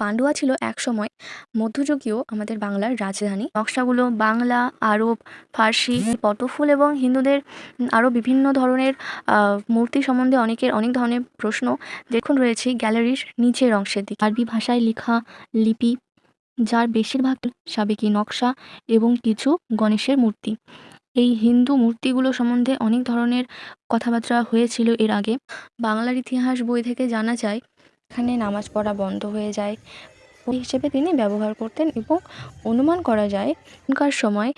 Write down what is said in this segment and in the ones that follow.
পান্ডুয়া ছিল একসময় মধ্যযুগীয় আমাদের বাংলার রাজধানী। নকশাগুলো বাংলা, আরব, ফার্সি, পটফুল এবং হিন্দুদের আরও বিভিন্ন ধরনের মূর্তি সম্বন্ধে অনেকের অনেক ধরনের প্রশ্ন দেখুন রয়েছে গ্যালারির নিচের অংশের দিকে। আরবি ভাষায় লেখা লিপি, যার বেশিরভাগ সাবেকি নকশা এবং কিছু গণেশের মূর্তি। এই হিন্দু মূর্তিগুলো সম্বন্ধে অনেক ধরনের কথাবার্তা হয়েছিল এর আগে। বাংলার ইতিহাস বই থেকে জানা যায় এখানে নামাজ পড়া বন্ধ হয়ে যায়। ওই হিসেবে তিনি ব্যবহার করতেন এবং অনুমান করা যায়, এখনকার সময়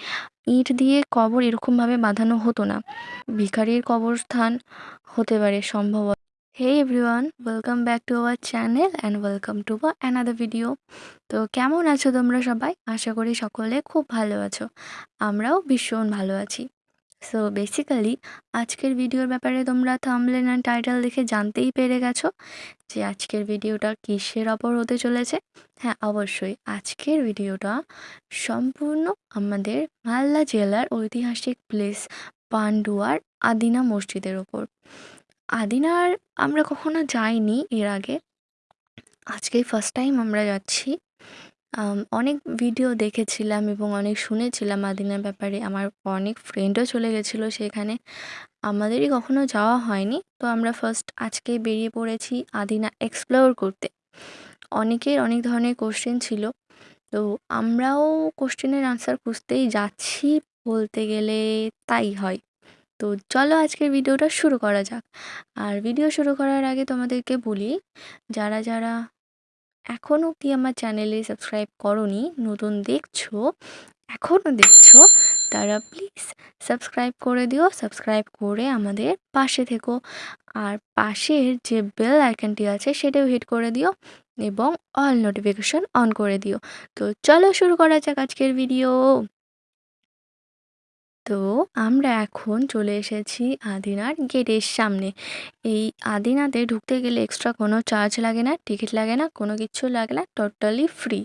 ইট দিয়ে কবর এরকমভাবে বাঁধানো হতো না। ভিখারির কবরস্থান হতে পারে সম্ভবত hey everyone welcome back to our channel and welcome to another video তো কেমন আছো তোমরা সবাই? আশা করি সকলে খুব ভালো আছো। আমরাও ভীষণ ভালো আছি। সো বেসিক্যালি আজকের ভিডিওর ব্যাপারে তোমরা থামলেন অ্যান্ড টাইটেল দেখে জানতেই পেরে গেছো যে আজকের ভিডিওটা কিসের ওপর হতে চলেছে। হ্যাঁ অবশ্যই আজকের ভিডিওটা সম্পূর্ণ আমাদের মালদা জেলার ঐতিহাসিক প্লেস পান্ডুয়ার আদিনা মসজিদের ওপর। আদিনার আমরা কখনো যাইনি এর আগে। আজকেই ফার্স্ট টাইম আমরা যাচ্ছি। অনেক ভিডিও দেখেছিলাম এবং অনেক শুনেছিলাম আদিনার ব্যাপারে। আমার অনেক ফ্রেন্ডও চলে গেছিল সেখানে। আমাদেরই কখনো যাওয়া হয়নি। তো আমরা ফার্স্ট আজকে বেরিয়ে পড়েছি আদিনা এক্সপ্লোর করতে। অনেকের অনেক ধরনের কোশ্চেন ছিল। তো আমরাও কোশ্চেনের আনসার খুঁজতেই যাচ্ছি বলতে গেলে তাই হয়। তো চলো আজকের ভিডিওটা শুরু করা যাক। আর ভিডিও শুরু করার আগে তোমাদেরকে বলি, যারা যারা এখনও অবধি আমার চ্যানেলে সাবস্ক্রাইব করনি, নতুন দেখছ এখনও দেখছ, তারা প্লিজ সাবস্ক্রাইব করে দিও, সাবস্ক্রাইব করে আমাদের পাশে থেকো। আর পাশের যে বেল আইকনটি আছে সেটাও হিট করে দিও এবং অল নোটিফিকেশন অন করে দিও। তো চলো শুরু করা যাক আজকের ভিডিও। তো আমরা এখন চলে এসেছি আদিনার গেটের সামনে। এই আদিনাতে ঢুকতে গেলে এক্সট্রা কোনো চার্জ লাগে না টিকিট লাগে না, কোনো কিছু লাগে না টোটালি ফ্রি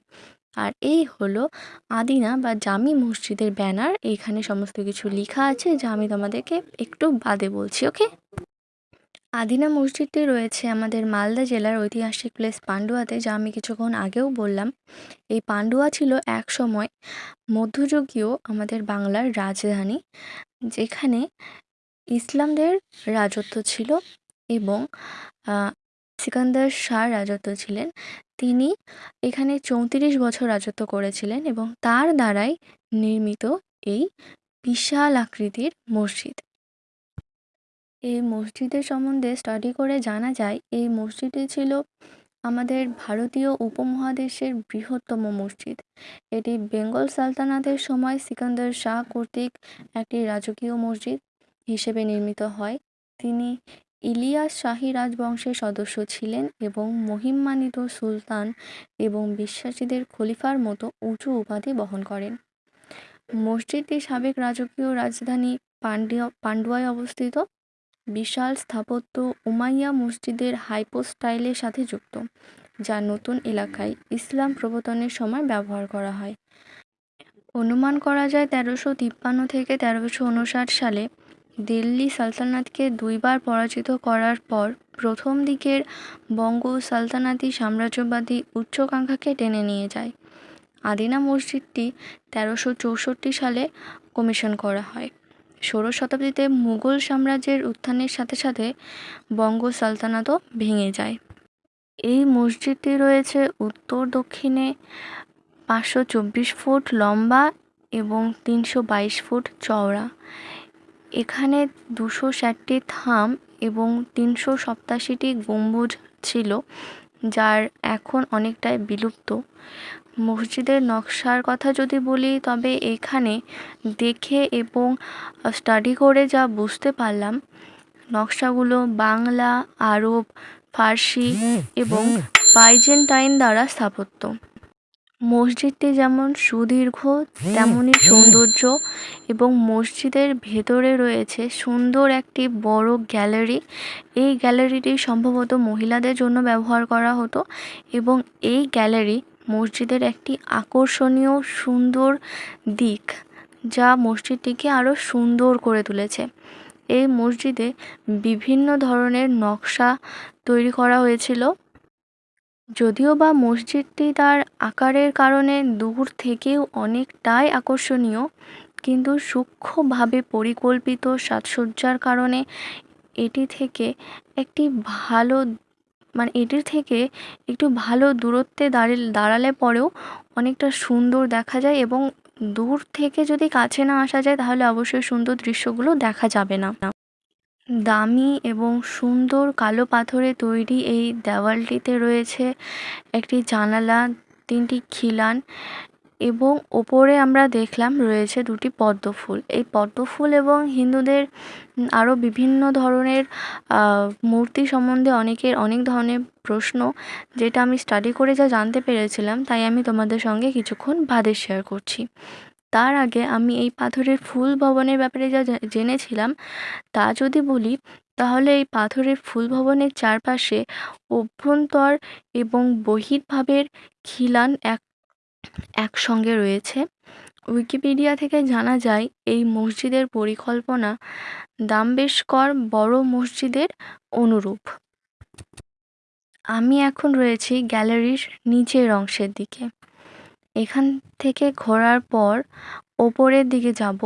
আর এই হলো আদিনা বা জামি মসজিদের ব্যানার এখানে সমস্ত কিছু লেখা আছে যা আমি তোমাদেরকে একটু বাদে বলছি ওকে আদিনা মসজিদটি রয়েছে আমাদের মালদা জেলার ঐতিহাসিক প্লেস পান্ডুয়াতে, যা আমি কিছুক্ষণ আগেও বললাম। এই পান্ডুয়া ছিল এক সময় মধ্যযুগীয় আমাদের বাংলার রাজধানী, যেখানে ইসলামদের রাজত্ব ছিল এবং সিকান্দার শাহ রাজত্ব ছিলেন। তিনি এখানে চৌত্রিশ বছর রাজত্ব করেছিলেন এবং তার দ্বারাই নির্মিত এই বিশাল আকৃতির মসজিদ। এই মসজিদের সম্বন্ধে স্টাডি করে জানা যায়, এই মসজিদটি ছিল আমাদের ভারতীয় উপমহাদেশের বৃহত্তম মসজিদ। এটি বেঙ্গল সালতানাতের সময় সিকান্দার শাহ কর্তৃক একটি রাজকীয় মসজিদ হিসেবে নির্মিত হয়। তিনি ইলিয়াস শাহী রাজবংশের সদস্য ছিলেন এবং মহিমান্বিত সুলতান এবং বিশ্বাসীদের খলিফার মতো উঁচু উপাধি বহন করেন। মসজিদটি সাবেক রাজকীয় রাজধানী পান্ডিয়া, পান্ডুয়ায় অবস্থিত। বিশাল স্থাপত্য উমাইয়া মসজিদের হাইপো স্টাইলের সাথে যুক্ত, যা নতুন এলাকায় ইসলাম প্রবর্তনের সময় ব্যবহার করা হয়। অনুমান করা যায় তেরোশো তিপ্পান্ন থেকে তেরোশো উনষাট সালে দিল্লি সালতানাতকে দুইবার পরাজিত করার পর প্রথম দিকের বঙ্গ সালতানাতি সাম্রাজ্যবাদী উচ্চাকাঙ্ক্ষাকে টেনে নিয়ে যায়। আদিনা মসজিদটি তেরোশো চৌষট্টি সালে কমিশন করা হয়। ষোড়শ শতাব্দীতে মুঘল সাম্রাজ্যের উত্থানের সাথে সাথে বঙ্গ সালতানাতও ভেঙে যায়। এই মসজিদটি রয়েছে উত্তর দক্ষিণে পাঁচশো চব্বিশ ফুট লম্বা এবং তিনশো বাইশ ফুট চওড়া। এখানে দুশো ষাটটি থাম এবং তিনশো সপ্তাশিটি গম্বুজ ছিল, যার এখন অনেকটাই বিলুপ্ত। মসজিদের নকশার কথা যদি বলি তবে এখানে দেখে এবং স্টাডি করে যা বুঝতে পারলাম নকশাগুলো বাংলা আরব ফার্সি এবং বাইজেন্টাইন দ্বারা স্থাপত্য। মসজিদটি যেমন সুদীর্ঘ তেমনই সৌন্দর্য এবং মসজিদের ভেতরে রয়েছে সুন্দর একটি বড় গ্যালারি। এই গ্যালারিটি সম্ভবত মহিলাদের জন্য ব্যবহার করা হতো এবং এই গ্যালারি মসজিদের একটি আকর্ষণীয় সুন্দর দিক, যা মসজিদটিকে আরও সুন্দর করে তুলেছে। এই মসজিদে বিভিন্ন ধরনের নকশা তৈরি করা হয়েছিল। যদিও বা মসজিদটি তার আকারের কারণে দূর থেকেও অনেকটাই আকর্ষণীয়, কিন্তু সূক্ষ্মভাবে পরিকল্পিত সাজসজ্জার কারণে এটি থেকে একটি ভালো মানে এটির থেকে একটু ভালো দূরত্বে দাঁড়িয়ে দাঁড়ালে পরেও অনেকটা সুন্দর দেখা যায় এবং দূর থেকে যদি কাছে না আসা যায় তাহলে অবশ্যই সুন্দর দৃশ্যগুলো দেখা যাবে না। দামি এবং সুন্দর কালো পাথরে তৈরি এই দেওয়ালটিতে রয়েছে একটি জানালা, তিনটি খিলান এবং ওপরে আমরা দেখলাম রয়েছে দুটি পদ্ম ফুল। এই পদ্ম ফুল এবং হিন্দুদের আরও বিভিন্ন ধরনের মূর্তি সম্বন্ধে অনেকের অনেক ধরনের প্রশ্ন, যেটা আমি স্টাডি করে যা জানতে পেরেছিলাম, তাই আমি তোমাদের সঙ্গে কিছুক্ষণ বাদে শেয়ার করছি। তার আগে আমি এই পাথরের ফুল ভবনের ব্যাপারে যা জেনেছিলাম, তা যদি বলি, তাহলে এই পাথরের ফুল ভবনের চারপাশে অভ্যন্তর এবং বহির্ভাবের খিলান এক একসঙ্গে রয়েছে। উইকিপিডিয়া থেকে জানা যায়, এই মসজিদের পরিকল্পনা দাম্বেশকর বড় মসজিদের অনুরূপ। আমি এখন রয়েছি গ্যালারির নিচের অংশের দিকে। এখান থেকে ঘোরার পর ওপরের দিকে যাব।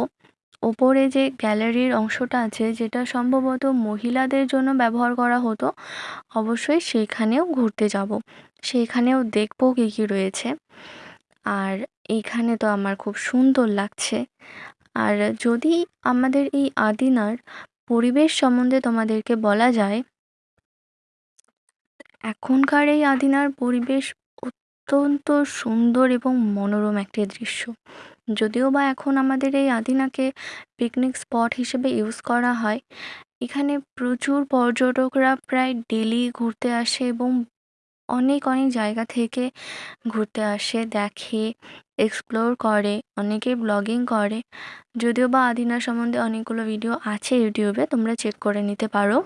ওপরে যে গ্যালারির অংশটা আছে, যেটা সম্ভবত মহিলাদের জন্য ব্যবহার করা হতো, অবশ্যই সেইখানেও ঘুরতে যাব। সেইখানেও দেখব কী কী রয়েছে। আর এইখানে তো আমার খুব সুন্দর লাগছে। আর যদি আমাদের এই আদিনার পরিবেশ সম্বন্ধে তোমাদেরকে বলা যায়, এখনকার এই আদিনার পরিবেশ অত্যন্ত সুন্দর এবং মনোরম একটি দৃশ্য। যদিও বা এখন আমাদের এই আদিনাকে পিকনিক স্পট হিসেবে ইউজ করা হয়, এখানে প্রচুর পর্যটকরা প্রায় ডেলি ঘুরতে আসে এবং অনেক অনেক জায়গা থেকে ঘুরতে আসে, দেখে এক্সপ্লোর করে অনেকে ব্লগিং করে। যদিও বা আদিনা সম্বন্ধে অনেকগুলো ভিডিও আছে ইউটিউবে, তোমরা চেক করে নিতে পারো।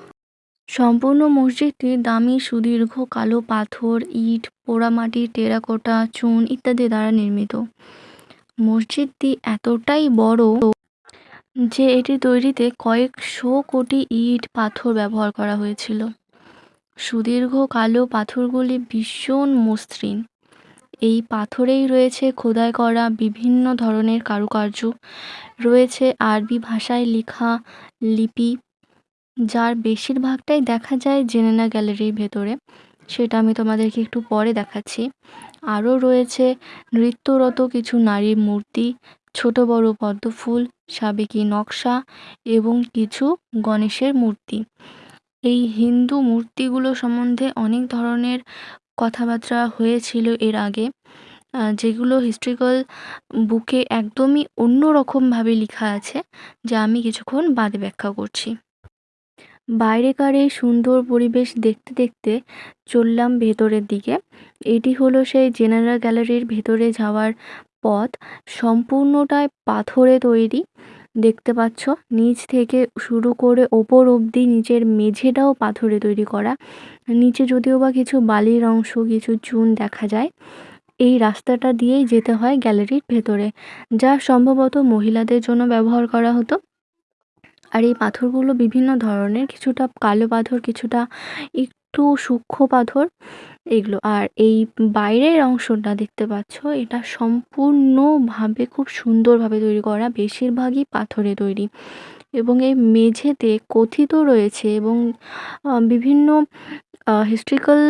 সম্পূর্ণ মসজিদটি দামি, সুদীর্ঘ, কালো পাথর, ইট পোড়ামাটি টেরাকোটা, চুন ইত্যাদি দ্বারা নির্মিত। মসজিদটি এতটাই বড় যে এটি তৈরিতে কয়েকশো কোটি ইট পাথর ব্যবহার করা হয়েছিল। সুদীর্ঘ কালো পাথরগুলি ভীষণ মসৃণ। এই পাথরেই রয়েছে খোদাই করা বিভিন্ন ধরনের কারুকার্য। রয়েছে আরবি ভাষায় লেখা লিপি, যার বেশিরভাগটাই দেখা যায় জেনেনা গ্যালারির ভেতরে। সেটা আমি তোমাদেরকে একটু পরে দেখাচ্ছি। আরও রয়েছে নৃত্যরত কিছু নারীর মূর্তি, ছোট বড় পদ্মফুল, সাবেকি নকশা এবং কিছু গণেশের মূর্তি। এই হিন্দু মূর্তিগুলো সম্বন্ধে অনেক ধরনের কথাবার্তা হয়েছিল এর আগে। যেগুলো হিস্ট্রিক্যাল বুকে একদমই অন্য রকমভাবে লেখা আছে, যা আমি কিছুক্ষণ বাদে ব্যাখ্যা করছি। বাইরেকার এই সুন্দর পরিবেশ দেখতে দেখতে চললাম ভেতরের দিকে। এটি হলো সেই জেনারেল গ্যালারির ভেতরে যাওয়ার পথ। সম্পূর্ণটাই পাথরে তৈরি। দেখতে পাচ্ছ? নিচ থেকে শুরু করে ওপর অবধি নিচের মেঝেটাও পাথরে তৈরি করা। নিচে যদিও বা কিছু বালির অংশ, কিছু চুন দেখা যায়। এই রাস্তাটা দিয়েই যেতে হয় গ্যালারির ভেতরে, যা সম্ভবত মহিলাদের জন্য ব্যবহার করা হতো। আর এই পাথরগুলো বিভিন্ন ধরনের, কিছুটা কালো পাথর, কিছুটা একটু সূক্ষ্ম পাথর, এগুলো। আর এই বাইরের অংশটা দেখতে পাচ্ছ, এটা সম্পূর্ণভাবে খুব সুন্দরভাবে তৈরি করা, বেশিরভাগই পাথরে তৈরি। এবং এই মেঝেতে কথিত রয়েছে এবং বিভিন্ন হিস্ট্রিক্যাল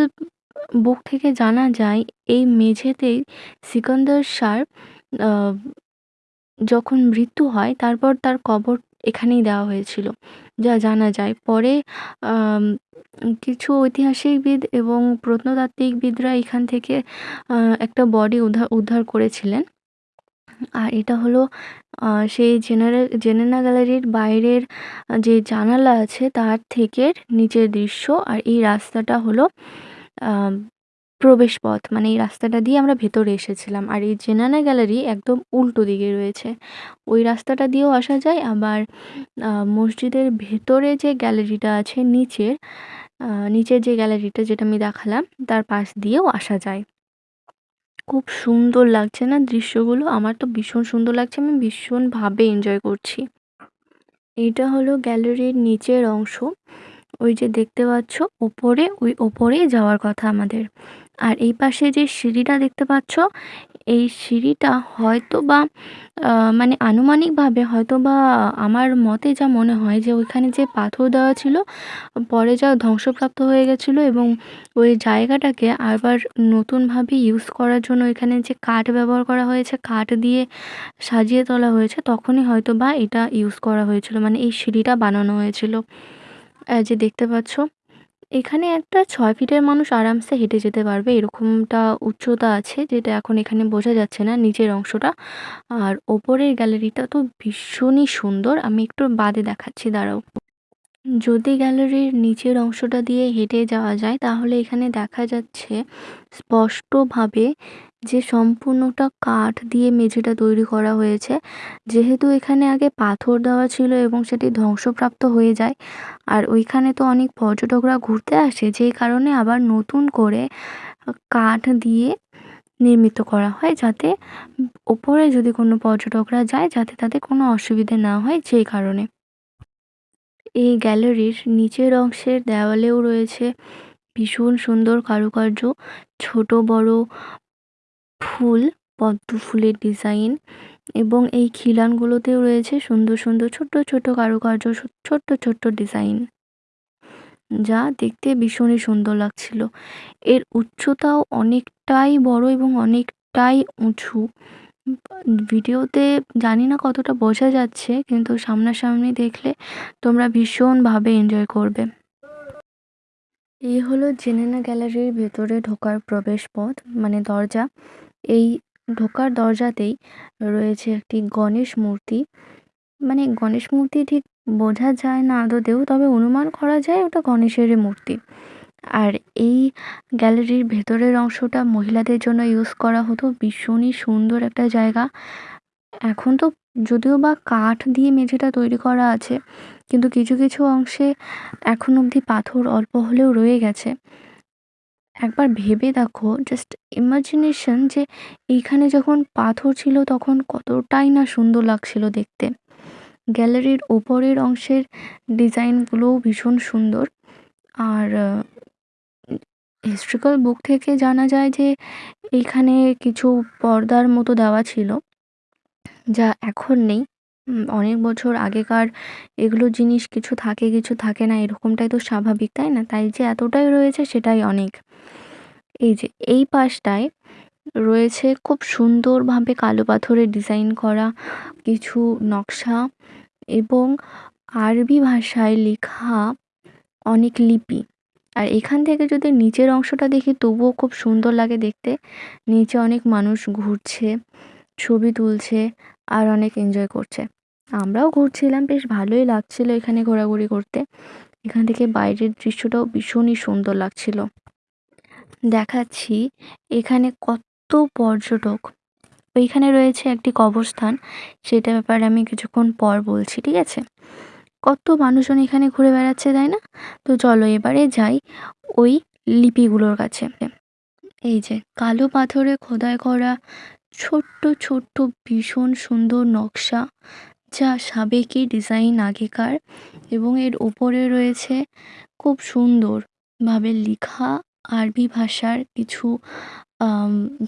বুক থেকে জানা যায়, এই মেঝেতেই সিকান্দার সার যখন মৃত্যু হয়, তারপর তার কবর এখানেই দেওয়া হয়েছিল। যা জানা যায়। পরে কিছু ঐতিহাসিকবিদ এবং প্রত্নতাত্ত্বিকবিদরা এখান থেকে একটা বডি উদ্ধার উদ্ধার করেছিলেন। আর এটা হলো সেই জেনারেল জেনেনা গ্যালারির বাইরের যে জানালা আছে, তার থেকে নিচের দৃশ্য। আর এই রাস্তাটা হলো প্রবেশ পথ মানে এই রাস্তাটা দিয়ে আমরা ভেতরে এসেছিলাম। আর এই জেনানা গ্যালারি একদম উল্টো দিকে রয়েছে। ওই রাস্তাটা দিয়েও আসা যায়। আবার মসজিদের ভেতরে যে গ্যালারিটা আছে, নিচের নিচের যে গ্যালারিটা যেটা আমি দেখালাম, তার পাশ দিয়েও আসা যায়। খুব সুন্দর লাগছে না দৃশ্যগুলো? আমার তো ভীষণ সুন্দর লাগছে। আমি ভীষণভাবে এনজয় করছি। এইটা হলো গ্যালারির নিচের অংশ। ওই যে দেখতে পাচ্ছ ওপরে ওই ওপরেই যাওয়ার কথা আমাদের। আর এই পাশে যে সিঁড়িটা দেখতে পাচ্ছ, এই সিঁড়িটা হয়তো বা মানে আনুমানিকভাবে হয়তো বা আমার মতে যা মনে হয় যে ওইখানে যে পাথর দেওয়া ছিল, পরে যা ধ্বংসপ্রাপ্ত হয়ে গেছিল এবং ওই জায়গাটাকে আবার নতুনভাবে ইউজ করার জন্য এখানে যে কাঠ ব্যবহার করা হয়েছে, কাঠ দিয়ে সাজিয়ে তোলা হয়েছে, তখনই হয়তো বা এটা ইউজ করা হয়েছিল মানে এই সিঁড়িটা বানানো হয়েছিল। যে দেখতে পাচ্ছ, এখানে একটা ছয় ফিটের মানুষ আরামসে হেঁটে যেতে পারবে। এরকমটা উচ্চতা আছে যেটা এখন এখানে বোঝা যাচ্ছে না নিচের অংশটা। আর ওপরের গ্যালারিটা তো ভীষণই সুন্দর। আমি একটু বাদে দেখাচ্ছি, দাঁড়াও। যদি গ্যালারির নিচের অংশটা দিয়ে হেঁটে যাওয়া যায়, তাহলে এখানে দেখা যাচ্ছে স্পষ্টভাবে যে সম্পূর্ণটা কাঠ দিয়ে মেঝেটা তৈরি করা হয়েছে, যেহেতু এখানে আগে পাথর দেওয়া ছিল এবং সেটি ধ্বংসপ্রাপ্ত হয়ে যায়, আর ওইখানে তো অনেক পর্যটকরা ঘুরতে আসে, যেই কারণে আবার নতুন করে কাঠ দিয়ে নির্মিত করা হয় যাতে ওপরে যদি কোনো পর্যটকরা যায় যাতে তাদের কোনো অসুবিধে না হয় যেই কারণে। এই গ্যালারির নিচের অংশের দেওয়ালেও রয়েছে ভীষণ সুন্দর কারুকার্য, ছোট বড় ফুল, পদ্ম ফুলের ডিজাইন এবং এই খিলানগুলোতেও রয়েছে সুন্দর সুন্দর ছোট্ট ছোট্ট কারুকার্য ছোট্ট ছোট্ট ডিজাইন। যা দেখতে ভীষণই সুন্দর লাগছিল। এর উচ্চতাও অনেকটাই বড় এবং অনেকটাই উঁচু। ভিডিওতে জানি না কতটা বোঝা যাচ্ছে, কিন্তু সামনাসামনি দেখলে তোমরা ভীষণভাবে এনজয় করবে। এই হলো জেনেনা গ্যালারির ভেতরে ঢোকার প্রবেশ পথ মানে দরজা। এই ঢোকার দরজাতেই রয়েছে একটি গণেশ মূর্তি। মানে গণেশ মূর্তি ঠিক বোঝা যায় না আদতেও, তবে অনুমান করা যায় ওটা গণেশেরই মূর্তি। আর এই গ্যালারির ভেতরের অংশটা মহিলাদের জন্য ইউজ করা হতো। ভীষণই সুন্দর একটা জায়গা। এখন তো যদিও বা কাঠ দিয়ে মেঝেটা তৈরি করা আছে, কিন্তু কিছু কিছু অংশে এখন অবধি পাথর অল্প হলেও রয়ে গেছে। একবার ভেবে দেখো জাস্ট ইমাজিনেশন যে এইখানে যখন পাথর ছিল তখন কতটাই না সুন্দর লাগছিল দেখতে। গ্যালারির ওপরের অংশের ডিজাইনগুলোও ভীষণ সুন্দর। আর হিস্ট্রিক্যাল বুক থেকে জানা যায় যে এইখানে কিছু পর্দার মতো দেওয়া ছিল, যা এখন নেই। অনেক বছর আগেকার এগুলো জিনিস কিছু থাকে কিছু থাকে না, এরকমটাই তো স্বাভাবিক, তাই না? তাই যে এতটাই রয়েছে সেটাই অনেক। এই যে, এই পাশটায় রয়েছে খুব সুন্দরভাবে কালো পাথরের ডিজাইন করা কিছু নকশা এবং আরবি ভাষায় লেখা অনেক লিপি। আর এখান থেকে যদি নিচের অংশটা দেখি, তবুও খুব সুন্দর লাগে দেখতে। নিচে অনেক মানুষ ঘুরছে, ছবি তুলছে আর অনেক এনজয় করছে। আমরাও ঘুরছিলাম, বেশ ভালোই লাগছিল এখানে ঘোরাঘুরি করতে। এখান থেকে বাইরের দৃশ্যটাও ভীষণই সুন্দর লাগছিল। দেখাচ্ছি, এখানে কত পর্যটক। ওইখানে রয়েছে একটি কবরস্থান, সেটা ব্যাপারে আমি কিছুক্ষণ পর বলছি, ঠিক আছে? কত মানুষজন এখানে ঘুরে বেড়াচ্ছে, তাই না? তো চলো এবারে যাই ওই লিপিগুলোর কাছে। এই যে, কালো পাথরে খোদাই করা ছোট্ট ছোট্ট, ভীষণ সুন্দর নকশা, যা সাবেকি ডিজাইন আগেকার এবং এর ওপরে রয়েছে খুব সুন্দরভাবে লেখা আরবি ভাষার কিছু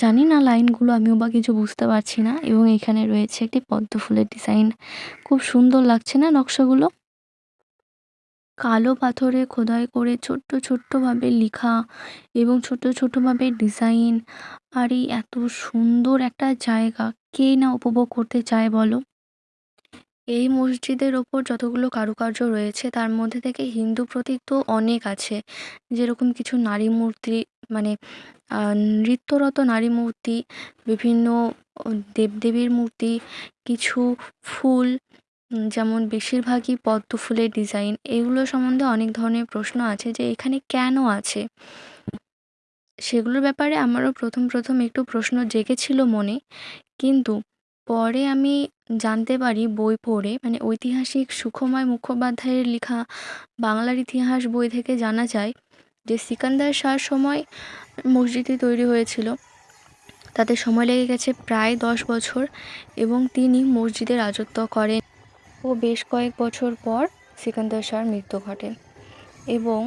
জানি না লাইনগুলো, আমিও বা কিছু বুঝতে পারছি না। এবং এখানে রয়েছে একটি পদ্ম ফুলের ডিজাইন খুব সুন্দর লাগছে না নকশাগুলো? কালো পাথরে খোদাই করে ছোট্ট ছোট্টভাবে লেখা এবং ছোট ছোটভাবে ডিজাইন আর এই এত সুন্দর একটা জায়গা, কে না উপভোগ করতে চায় বলো? এই মসজিদের ওপর যতগুলো কারুকার্য রয়েছে, তার মধ্যে থেকে হিন্দু প্রতীক তো অনেক আছে। যেরকম কিছু নারী মূর্তি মানে নৃত্যরত নারী মূর্তি, বিভিন্ন দেবদেবীর মূর্তি, কিছু ফুল যেমন বেশিরভাগই পদ্ম ফুলের ডিজাইন। এগুলো সম্বন্ধে অনেক ধরনের প্রশ্ন আছে যে এখানে কেন আছে? সেগুলোর ব্যাপারে আমারও প্রথম প্রথম একটু প্রশ্ন জেগেছিল মনে। কিন্তু পরে আমি জানতে পারি বই পড়ে। মানে ঐতিহাসিক সুখময় মুখোপাধ্যায়ের লেখা বাংলার ইতিহাস বই থেকে জানা যায় যে সিকান্দার শাহর সময় মসজিদটি তৈরি হয়েছিল। তাতে সময় লেগে গেছে প্রায় দশ বছর এবং তিনি মসজিদে রাজত্ব করেন ও বেশ কয়েক বছর পর সিকান্দার শাহর মৃত্যু ঘটে এবং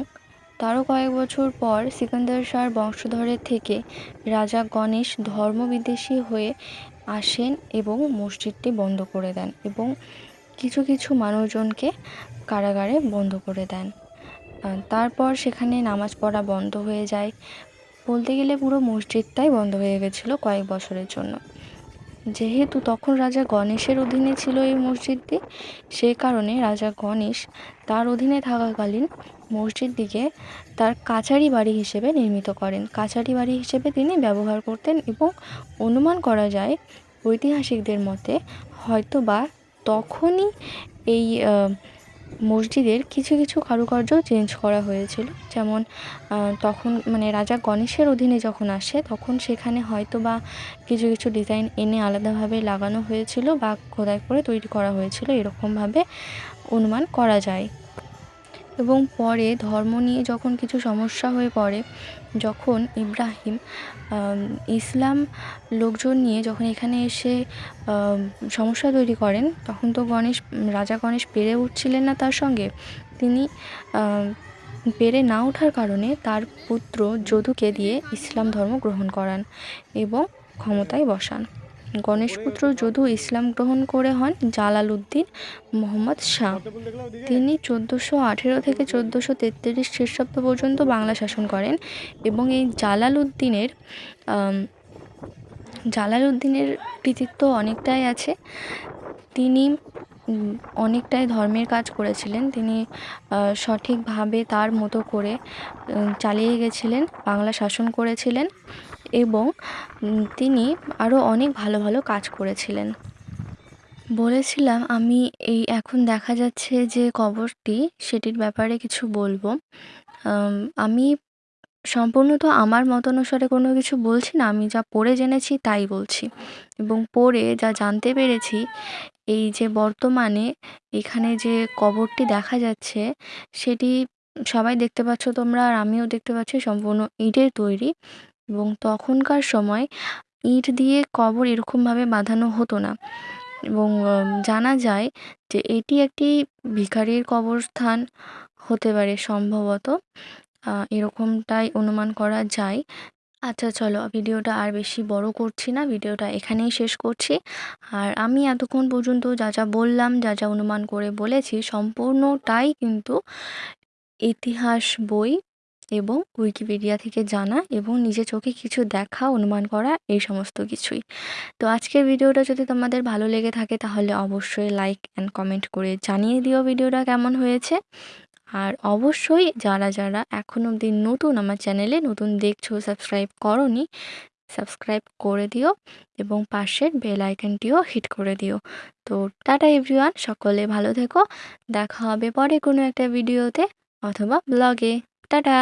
তারও কয়েক বছর পর সিকান্দার শাহর বংশধরের থেকে রাজা গণেশ ধর্মবিদ্বেষী হয়ে আসেন এবং মসজিদটি বন্ধ করে দেন এবং কিছু কিছু মানুষজনকে কারাগারে বন্ধ করে দেন। তারপর সেখানে নামাজ পড়া বন্ধ হয়ে যায়। বলতে গেলে পুরো মসজিদটাই বন্ধ হয়ে গেছিল কয়েক বছরের জন্য। যেহেতু তখন রাজা গণেশের অধীনে ছিল এই মসজিদটি সেই কারণে রাজা গণেশ তার অধীনে থাকাকালীন মসজিদটিকে তার কাচারি বাড়ি হিসেবে নির্মিত করেন। কাচারি বাড়ি হিসেবে তিনি ব্যবহার করতেন এবং অনুমান করা যায় ঐতিহাসিকদের মতে হয়তো বা তখনই এই মসজিদের কিছু কিছু কারুকার্য চেঞ্জ করা হয়েছিল। যেমন তখন মানে রাজা গণেশের অধীনে যখন আসে, তখন সেখানে হয়তো বা কিছু কিছু ডিজাইন এনে আলাদাভাবে লাগানো হয়েছিল বা খোদাই করে তৈরি করা হয়েছিল। এরকমভাবে অনুমান করা যায়। এবং পরে ধর্ম নিয়ে যখন কিছু সমস্যা হয়ে পড়ে, যখন ইব্রাহিম ইসলাম লোকজন নিয়ে যখন এখানে এসে সমস্যা তৈরি করেন, তখন তো গণেশ, রাজা গণেশ পেরে উঠছিলেন না তার সঙ্গে। তিনি পেরে না ওঠার কারণে তার পুত্র যদুকে দিয়ে ইসলাম ধর্ম গ্রহণ করান এবং ক্ষমতায় বসান। গণেশপুত্র যদু ইসলাম গ্রহণ করে হন জালালউদ্দিন মোহাম্মদ শাহ। তিনি চোদ্দোশো আঠেরো থেকে চোদ্দোশো তেত্রিশ খ্রিস্টাব্দ পর্যন্ত বাংলা শাসন করেন এবং এই জালালউদ্দিনের জালালউদ্দিনের কৃতিত্ব অনেকটাই আছে। তিনি অনেকটাই ধর্মের কাজ করেছিলেন। তিনি সঠিকভাবে তার মতো করে চালিয়ে গেছিলেন, বাংলা শাসন করেছিলেন। এবং তিনি আরও অনেক ভালো ভালো কাজ করেছিলেন। বলেছিলাম, আমি এই, এখন দেখা যাচ্ছে যে কবরটি, সেটির ব্যাপারে কিছু বলব। আমি সম্পূর্ণত আমার মতানুসারে কোনো কিছু বলছি না, আমি যা পড়ে জেনেছি তাই বলছি। এবং পড়ে যা জানতে পেরেছি, এই যে বর্তমানে এখানে যে কবরটি দেখা যাচ্ছে, সেটি সবাই দেখতে পাচ্ছ তোমরা, আর আমিও দেখতে পাচ্ছি, সম্পূর্ণ ইটের তৈরি। এবং তখনকার সময় ইট দিয়ে কবর এরকমভাবে বাঁধানো হতো না। এবং জানা যায় যে এটি একটি ভিখারির কবরস্থান হতে পারে সম্ভবত। এরকমটাই অনুমান করা যায়। আচ্ছা চলো ভিডিওটা আর বেশি বড় করছি না, ভিডিওটা এখানেই শেষ করছি। আর আমি এতক্ষণ পর্যন্ত যা যা বললাম, যা যা অনুমান করে বলেছি, সম্পূর্ণটাই কিন্তু ইতিহাস বই এবং উইকিপিডিয়া থেকে জানা এবং নিজে চোখে কিছু দেখা, অনুমান করা, এই সমস্ত কিছুই। তো আজকের ভিডিওটা যদি তোমাদের ভালো লেগে থাকে, তাহলে অবশ্যই লাইক অ্যান্ড কমেন্ট করে জানিয়ে দিও ভিডিওটা কেমন হয়েছে। আর অবশ্যই যারা যারা এখন অবধি নতুন আমার চ্যানেলে, নতুন দেখছ সাবস্ক্রাইব করনি সাবস্ক্রাইব করে দিও এবং পাশের বেল আইকনটিও হিট করে দিও। তো টাটা এভরিওয়ান সকলে ভালো থেকো। দেখা হবে পরে কোনো একটা ভিডিওতে অথবা ব্লগে টাটা